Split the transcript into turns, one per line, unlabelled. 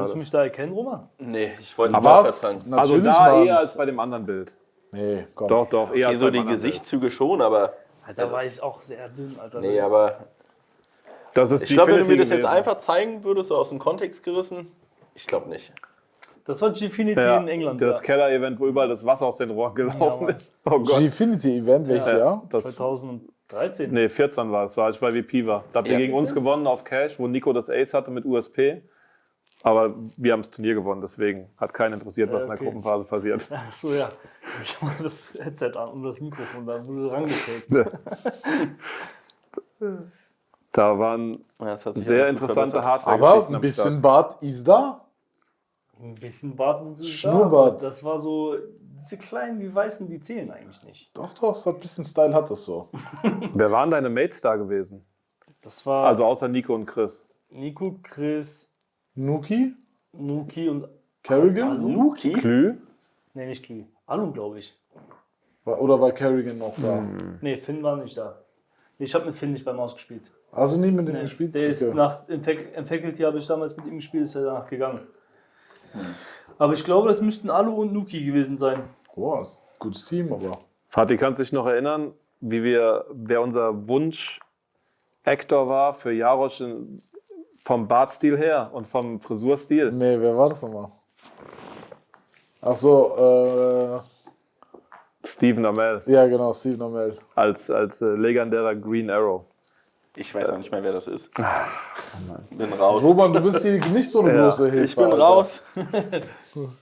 Würdest du mich da erkennen, Roman?
Nee, ich wollte
was?
sagen.
Also
Also
da eher
als bei dem anderen Bild.
Nee, komm.
Doch, doch, eher
Okay,
als
so die Gesichtszüge schon, aber
Da war ich auch sehr dünn, Alter.
nee, aber
Bild. Das ist
ich glaube, wenn du mir das jetzt einfach zeigen würdest, so aus dem Kontext gerissen, ich glaube nicht.
Das war Gfinity
Ja,
in England.
Das
ja.
Keller-Event, wo überall das Wasser aus den Rohren gelaufen
Mann.
ist. Oh Gott.
Gfinity Event, welches
Ja.
Jahr?
Das,
2013.
nee, 14 war es, war als ich bei VP war. Da habt ihr
Ja.
gegen uns gewonnen auf Cash, wo Nico das Ace hatte mit USP. Aber wir haben das Turnier gewonnen, deswegen hat keinen interessiert, was in der
okay.
Gruppenphase passiert.
Ach so, ja. Ich habe das Headset an und das Mikrofon, da wurde rangekriegt.
Da waren
Ja, das hat sich
sehr interessante hardware
Aber ein bisschen Bart ist da.
Ein bisschen Bartwuchs ist da,
Schnurrbart.
aber Das war so, diese kleinen, die weißen, die zählen eigentlich nicht.
Doch, doch, hat ein bisschen Style, hat das so.
Wer waren deine Mates da gewesen?
Das war
Also außer Nico und Chris.
Nico, Chris,
Nuki,
Nuki und.
Kerrigan?
Nuki?
Klü?
Nee, nicht Glü. Alu, glaube ich.
Oder war Kerrigan noch da?
Nee, Finn war nicht da. Ich habe mit Finn nicht beim ausgespielt.
Also nie mit dem
Nee,
gespielt?
der ist nach, im, Fac im Faculty habe ich damals mit ihm gespielt, ist er danach gegangen. Aber ich glaube, das müssten Alu und Nuki gewesen sein.
Boah, ist ein gutes Team, aber.
Fatih, kannst du dich noch erinnern, wie wir, wer unser Wunsch-Actor war für Jarosch in- vom Bartstil her und vom Frisurstil?
Nee, wer war das nochmal? Ach so, äh,
Stephen Amell
ja genau, Steven Amell.
als, als äh, legendärer Green Arrow.
Ich weiß auch nicht mehr, wer das ist. Bin raus.
Roman, du bist hier nicht so eine
Ja,
große Hilfe.
Ich bin
Alter.
raus.